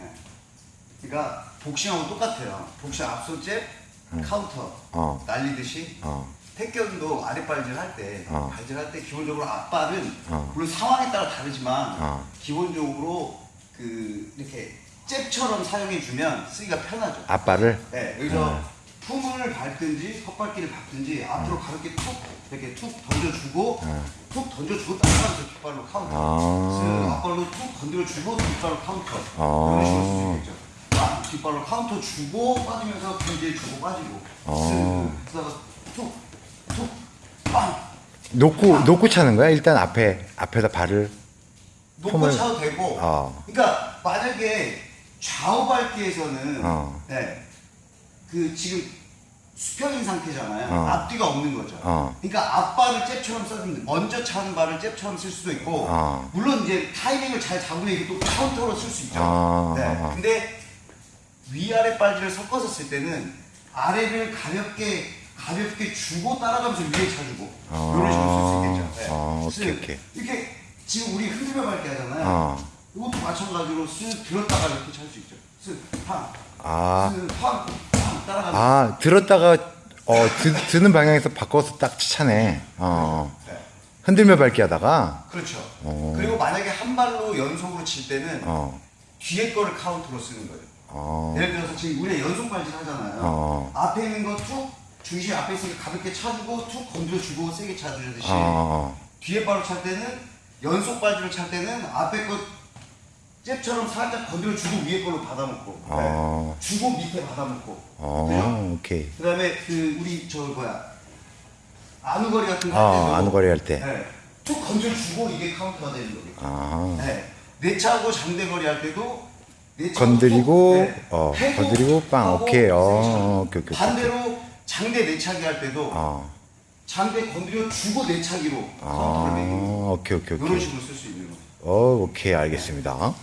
네. 그러니까 복싱하고 똑같아요. 복싱 앞손 잽, 카운터 어. 날리듯이 어. 태권도 아랫발질 할 때, 어. 발질 할 때 기본적으로 앞발은 어. 물론 상황에 따라 다르지만 어. 기본적으로 그 이렇게 잽처럼 사용해 주면 쓰기가 편하죠. 앞발을 네, 여기서 네. 품을 밟든지 헛발길을 밟든지 앞으로 가볍게 툭 이렇게 툭 던져주고 네. 툭 던져주고 따라가면서 뒷발로 카운터 아. 쓱 앞발로 툭 건드려주고 뒷발로 카운터 아. 이런 식으로 쓸수 있겠죠 아, 뒷발로 카운터 주고 빠지면서 견제 주고 빠지고 아. 쓱 그러다가 툭툭 빵 놓고 놓고 차는 거야? 일단 앞에 앞에다 발을 놓고 품을- 차도 되고 어. 그러니까 만약에 좌우 밟기에서는 어. 네, 그 지금 수평인 상태잖아요. 어. 앞뒤가 없는 거죠. 어. 그러니까 앞발을 잽처럼 써주면 먼저 차는 발을 잽처럼 쓸 수도 있고 어. 물론 이제 타이밍을 잘 잡으면 이게 또 카운터로 쓸 수 있죠. 어. 네. 어. 근데 위아래 발질을 섞어서 쓸 때는 아래를 가볍게 가볍게 주고 따라가면서 위에 차주고 어. 이런 식으로 쓸 수 있겠죠. 네. 어, 오케이, 쓱. 오케이. 이렇게 지금 우리 흔들며 밟기 하잖아요. 어. 이것도 마찬가지로 쓱 들었다가 이렇게 찰 수 있죠. 쓱 팡, 아. 쓱 팡, 팡 아 들었다가 어 드, 드는 방향에서 바꿔서 딱 차네. 어. 네. 흔들며 밟기 하다가 그렇죠. 어. 그리고 만약에 한 발로 연속으로 칠 때는 어. 뒤에 거를 카운트로 쓰는 거예요. 어. 예를 들어서 지금 우리가 연속 발질 하잖아요. 어. 앞에 있는 거 툭, 중심 앞에 있으니까 가볍게 차주고 툭 건드려주고 세게 차주듯이 어. 뒤에 발로 찰 때는 연속 발질을 찰 때는 앞에 거 잽처럼 살짝 건드려주고 위에 걸로 받아먹고 어. 네. 주고 밑에 받아먹고 그죠? 어. 오케이. 그 다음에 그 우리 저 뭐야 아누거리 같은 거할 때도 어 아누거리 할 때. 네. 툭 건져주고 이게 카운터가 되는 거겠죠. 아. 네. 내차하고 장대거리 할 때도 건드리고, 툭, 어, 건드리고 빵, 오케이. 어, 차고. 오케이, 오케이, 반대로 장대 내차기 할 때도 어. 장대 건드려 주고 내차기로 아. 오케이 오케이 이런 오케이. 식으로 쓸 수 있는 거죠. 어 오케이 알겠습니다.